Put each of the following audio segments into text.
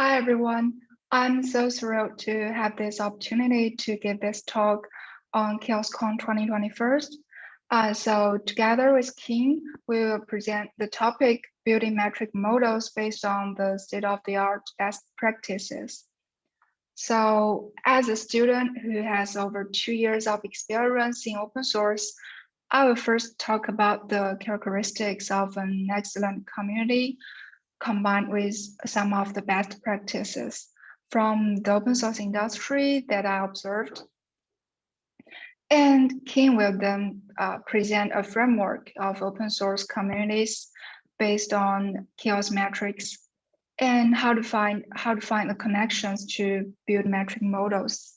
Hi, everyone. I'm so thrilled to have this opportunity to give this talk on CHAOSScon 2021. Uh, so together with King, we will present the topic building metric models based on the state-of-the-art best practices. So as a student who has over two years of experience in open source, I will first talk about the characteristics of an excellent community combined with some of the best practices from the open source industry that I observed. And Kim will then uh, present a framework of open source communities based on CHAOSS metrics and how to find how to find the connections to build metric models.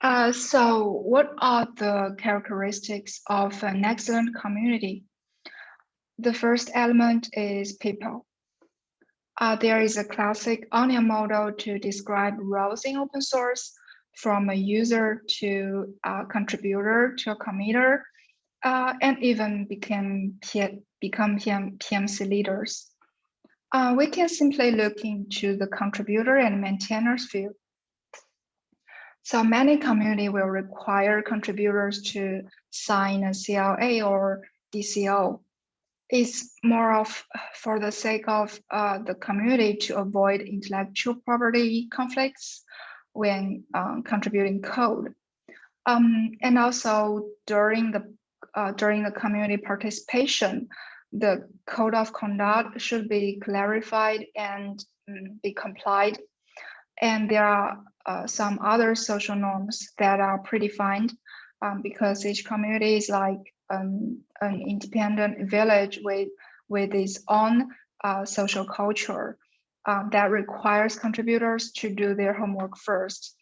Uh, so what are the characteristics of an excellent community? The first element is people. Uh, there is a classic onion model to describe roles in open source from a user to a contributor to a committer, uh, and even became become PM, PMC leaders. Uh, we can simply look into the contributor and maintainers field so many community will require contributors to sign a CLA or DCO. It's more of for the sake of uh, the community to avoid intellectual property conflicts when um, contributing code. Um, and also during the uh, during the community participation, the code of conduct should be clarified and um, be complied. And there are uh, some other social norms that are predefined um, because each community is like um, an independent village with, with its own uh, social culture um, that requires contributors to do their homework first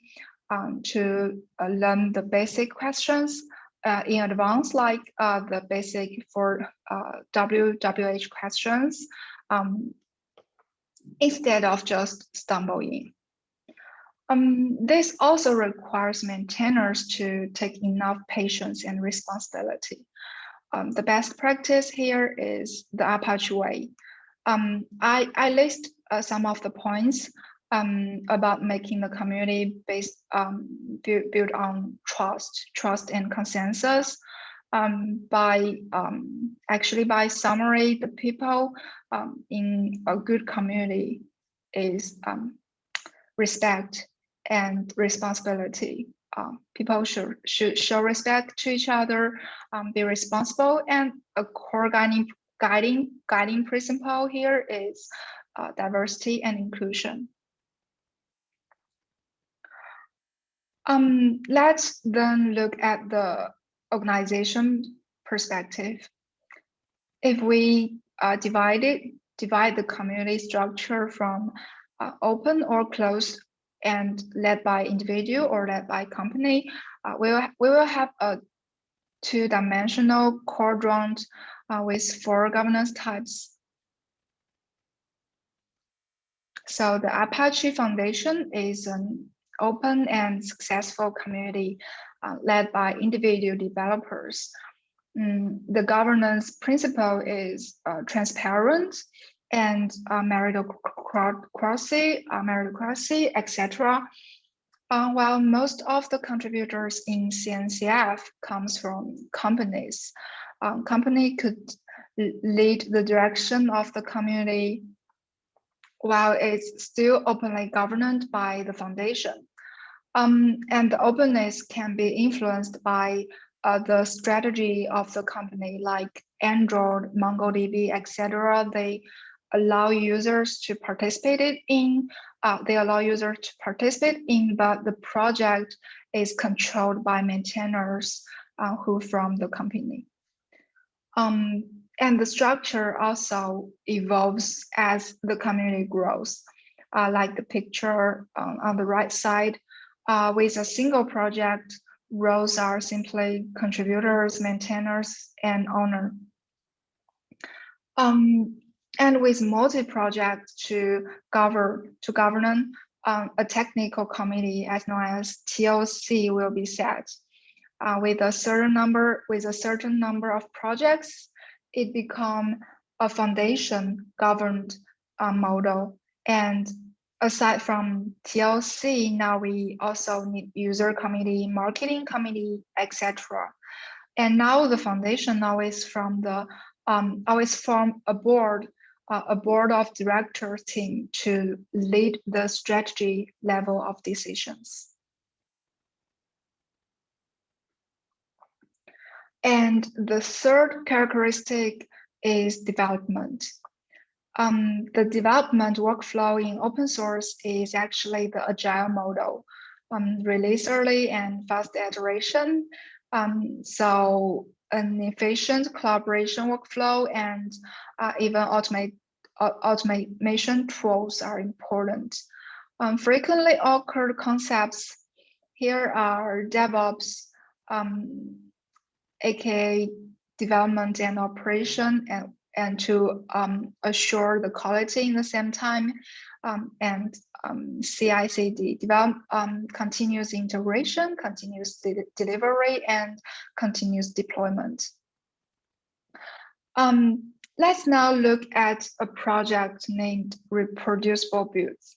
um, to uh, learn the basic questions uh, in advance, like uh, the basic for WWH questions, um, instead of just stumble in. Um, this also requires maintainers to take enough patience and responsibility. Um, the best practice here is the Apache way. Um, I, I list uh, some of the points um, about making the community based um, built on trust, trust and consensus. Um, by actually by summary, the people in a good community is respect and responsibility. Um, people should, should show respect to each other, um, be responsible, and a core guiding, guiding, guiding principle here is uh, diversity and inclusion. Um, let's then look at the organization perspective. If we uh, divide it, divide the community structure from uh, open or closed and led by individual or led by company, uh, we, will, we will have a two-dimensional quadrant uh, with four governance types. So the Apache Foundation is an open and successful community uh, led by individual developers. Mm, the governance principle is uh, transparent and uh, meritocracy, uh, meritocracy, etc. Uh, while most of the contributors in CNCF comes from companies, um, company could lead the direction of the community while it's still openly governed by the foundation. Um, and the openness can be influenced by uh, the strategy of the company like Android, MongoDB, etc. They allow users to participate in, uh, they allow users to participate in, but the project is controlled by maintainers uh, who from the company. Um, and the structure also evolves as the community grows, uh, like the picture um, on the right side. Uh, with a single project, roles are simply contributors, maintainers, and owner. Um, and with multi-project to govern to govern um, a technical committee as known as TOC will be set. Uh, with a certain number with a certain number of projects, it become a foundation governed uh, model. And aside from TOC, now we also need user committee, marketing committee, etc. And now the foundation is from the um, always form a board, uh, a board of directors team to lead the strategy level of decisions. And the third characteristic is development. Um, the development workflow in open source is actually the agile model, um, release early and fast iteration. Um, so an efficient collaboration workflow and uh, even automate, automation tools are important. Um, frequently occurred concepts here are DevOps, um, aka development and operation, and, and to um, assure the quality in the same time, um, and um, CI/CD develop um, continuous integration, continuous de delivery, and continuous deployment. Um, let's now look at a project named Reproducible Builds.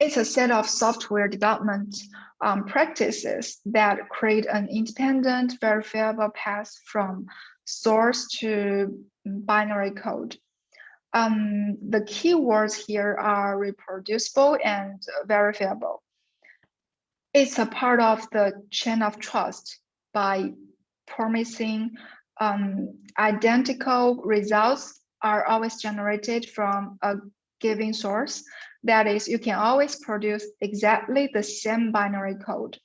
It's a set of software development um, practices that create an independent verifiable path from source to binary code. Um, the keywords here are reproducible and verifiable. It's a part of the chain of trust by promising um, identical results are always generated from a given source. That is, you can always produce exactly the same binary code.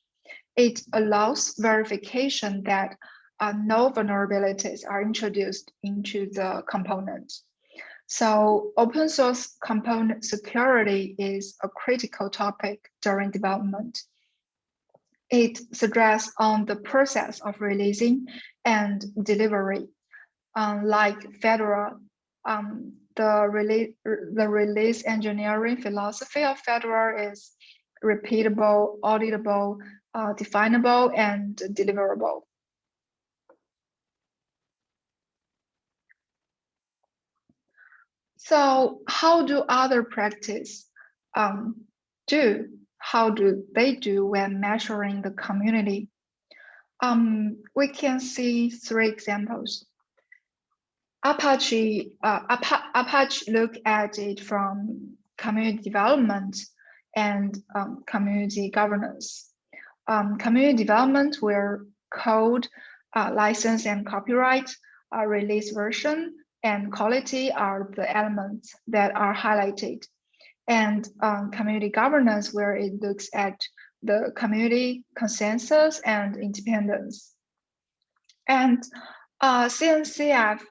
It allows verification that uh, no vulnerabilities are introduced into the component. So open source component security is a critical topic during development. It suggests on the process of releasing and delivery. Um, like Fedora, um, the, release, the release engineering philosophy of Fedora is repeatable, auditable, uh, definable, and deliverable. So how do other practice um, do? How do they do when measuring the community? Um, we can see three examples. Apache, uh, Apache look at it from community development and um, community governance. Um, community development where code, uh, license and copyright, uh, release version, and quality are the elements that are highlighted. And um, community governance, where it looks at the community consensus and independence. And uh, CNCF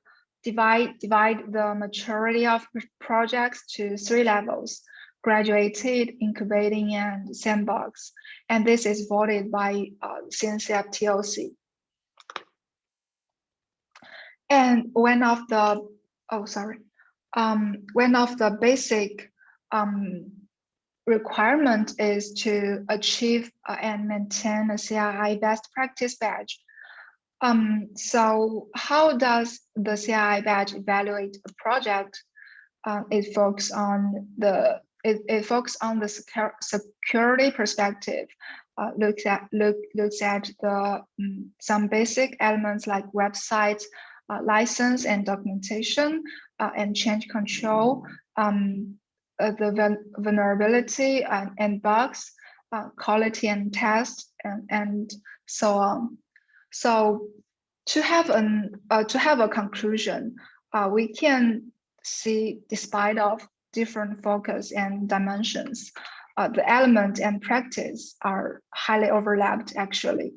divide, divide the maturity of projects to three levels, graduated, incubating, and sandbox. And this is voted by uh, CNCF TOC. And one of the, oh, sorry, um, one of the basic um, requirement is to achieve uh, and maintain a CII best practice badge. Um, so how does the CII badge evaluate a project? Uh, it focuses on the it, it focuses on the security perspective, uh, looks at look looks at the um, some basic elements like websites, uh, license and documentation uh, and change control, um, uh, the vulnerability and, and bugs, quality and test, and, and so on. So to have an to have a conclusion, we can see despite of different focus and dimensions, uh, the element and practice are highly overlapped actually.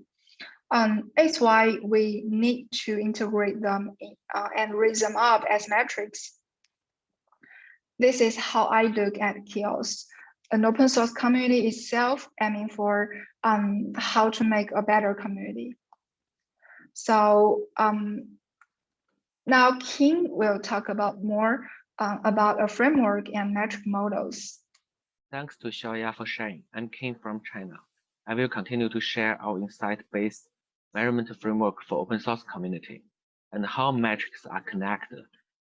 Um, it's why we need to integrate them uh, and raise them up as metrics. This is how I look at CHAOSS. An open source community itself aiming for um, how to make a better community. So um, now King will talk about more uh, about a framework and metric models. Thanks to Xiaoya for sharing. I'm King from China. I will continue to share our insight-based measurement framework for open source community, and how metrics are connected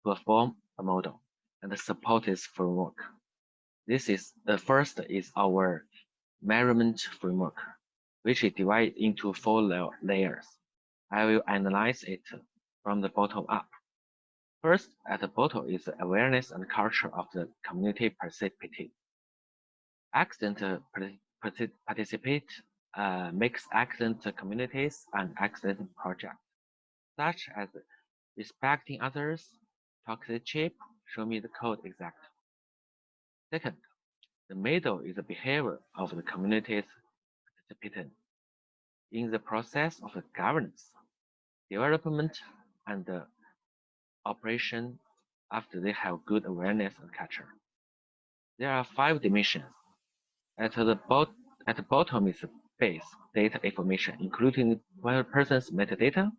to form a model, and and support this framework. This is the first is our measurement framework, which is divided into four layers. I will analyze it from the bottom up. First, at the bottom is the awareness and culture of the community participate. Accident participate uh, makes excellent communities and excellent projects, such as respecting others, toxic chip, show me the code exact. Second, the middle is the behavior of the community's participant in the process of governance, development, and operation after they have good awareness and culture. There are five dimensions. At the, bot at the bottom is base data information, including one person's metadata,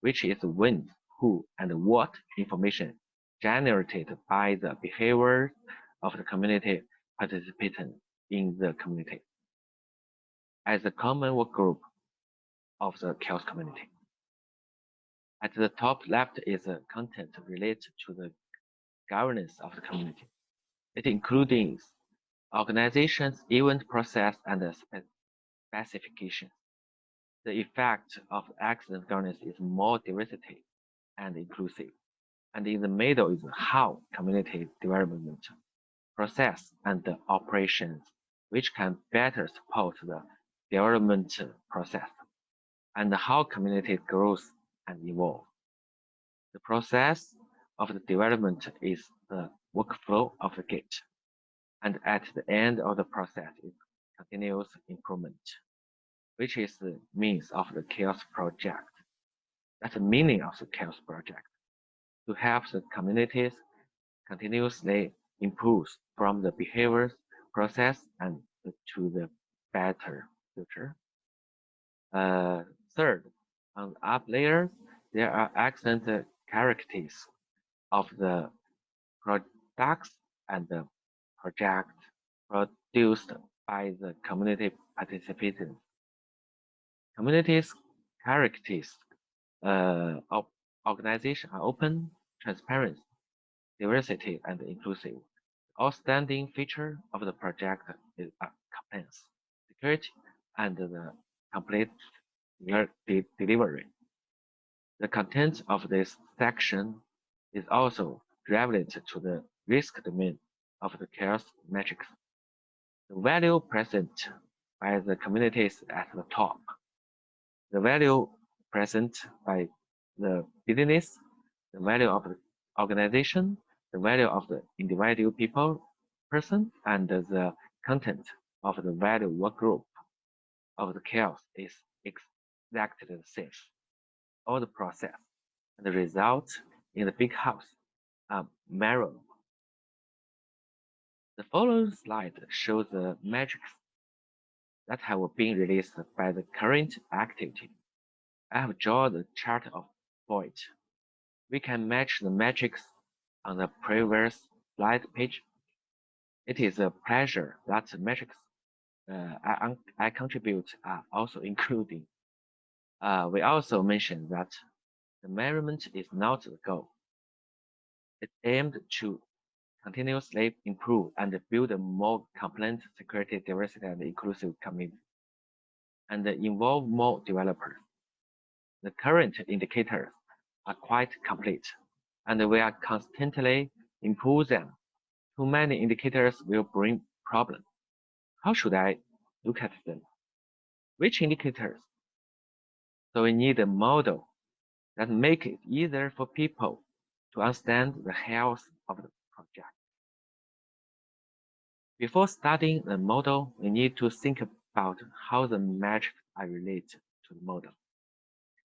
which is when, who, and what information generated by the behavior of the community participant in the community as a common work group of the CHAOSS community. At the top left is content related to the governance of the community. It includes organizations, event process, and specification. The effect of accident governance is more diversity and inclusive. And in the middle is how community development process and operations, which can better support the development process and how community grows and evolve. The process of the development is the workflow of the Git. And at the end of the process is continuous improvement, which is the means of the CHAOSS project. That's the meaning of the CHAOSS project to help the communities continuously improve from the behaviors process and to the better future. Uh, third, on up layer, there are excellent characteristics of the products and the project produced by the community participants. Communities characteristics uh, of organization are open, transparent, diversity, and inclusive. Outstanding feature of the project is compliance, security, and the complete delivery. The content of this section is also relevant to the risk domain of the CHAOSS matrix. The value present by the communities at the top. The value present by the business, the value of the organization, the value of the individual people, person, and the content of the value work group of the CHAOSS is exactly the same all the process, and the result in the big house are mirrored. The following slide shows the metrics that have been released by the current activity. I have drawn the chart of it. We can match the metrics on the previous slide page. It is a pleasure that the metrics uh, I, I contribute are also including uh, we also mentioned that the measurement is not the goal. It's aimed to continuously improve and build a more compliant, security, diversity, and inclusive community, and involve more developers. The current indicators are quite complete, and we are constantly improve them. Too many indicators will bring problems. How should I look at them? Which indicators so we need a model that make it easier for people to understand the health of the project. Before starting the model, we need to think about how the metrics are related to the model.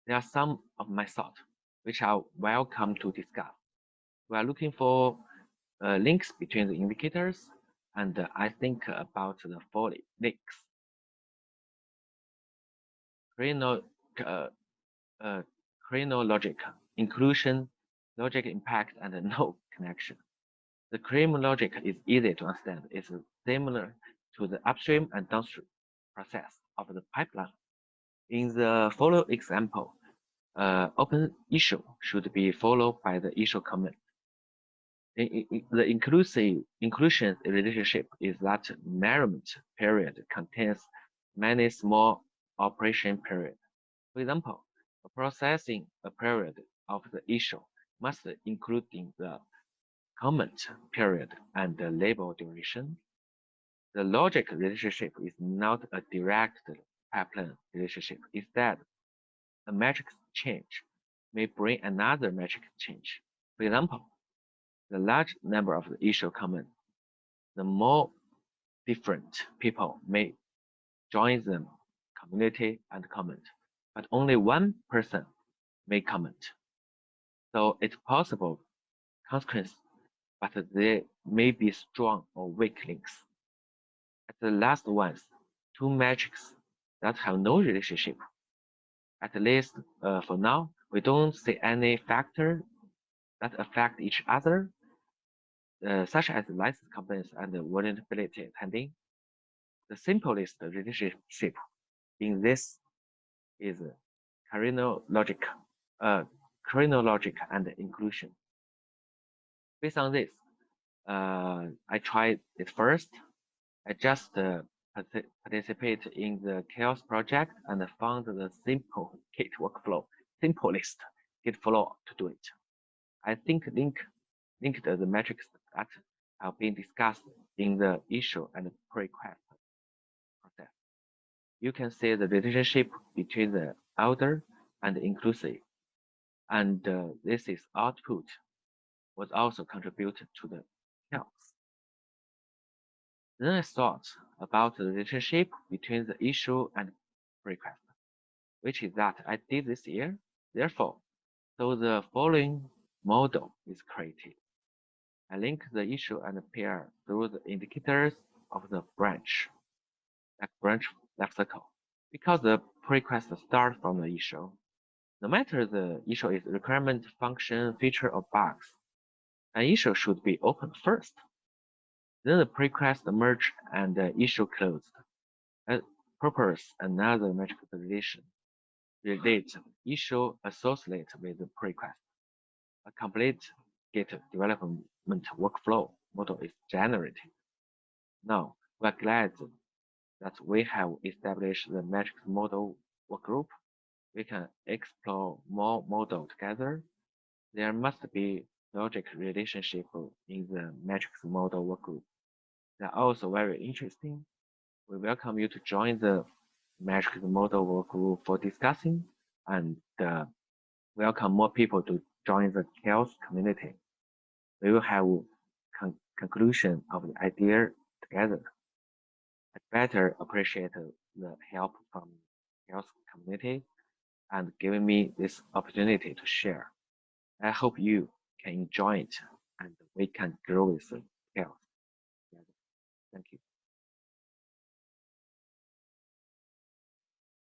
There are some of my thoughts which are welcome to discuss. We are looking for uh, links between the indicators, and uh, I think about the four links. Crino uh, uh, chronologic inclusion, logic impact, and no connection. The chronologic is easy to understand. It's similar to the upstream and downstream process of the pipeline. In the follow example, uh, open issue should be followed by the issue comment. I- I- the inclusive inclusion relationship is that measurement period contains many small operation periods. For example, processing a period of the issue must include the comment period and the label duration. The logic relationship is not a direct pipeline relationship. Instead, a matrix change may bring another matrix change. For example, the large number of the issue comments, the more different people may join the community and comment, but only one person may comment. So it's possible consequence, but there may be strong or weak links. At the last ones, two metrics that have no relationship. At least uh, for now, we don't see any factor that affect each other, uh, such as license compliance and vulnerability testing. The simplest relationship in this is chronologic, uh, chronologic and inclusion. Based on this, uh, I tried it first. I just uh, participate in the CHAOSS project and found the simple Git workflow, simplest Git flow to do it. I think link linked the metrics that have been discussed in the issue and request process. You can see the relationship between the elder and inclusive, and uh, this is output was also contributed to the CHAOSS. Then I thought about the relationship between the issue and request, which is that I did this year. Therefore, so the following model is created. I link the issue and the pair through the indicators of the branch, like branch lexical, because the request starts from the issue. No matter the issue is requirement, function, feature, or bugs, an issue should be opened first. Then the merge and the issue closed. A purpose another metric relation. Relate issue associated with the request. A complete Git development workflow model is generated. Now, we're glad that we have established the metrics model workgroup. We can explore more models together. There must be logic relationship in the matrix model workgroup. They're also very interesting. We welcome you to join the matrix model workgroup for discussing and uh, welcome more people to join the CHAOSS community. We will have con conclusion of the idea together. I better appreciate the help from CHAOSS community and giving me this opportunity to share. I hope you can enjoy it and we can grow with CHAOSS. Thank you.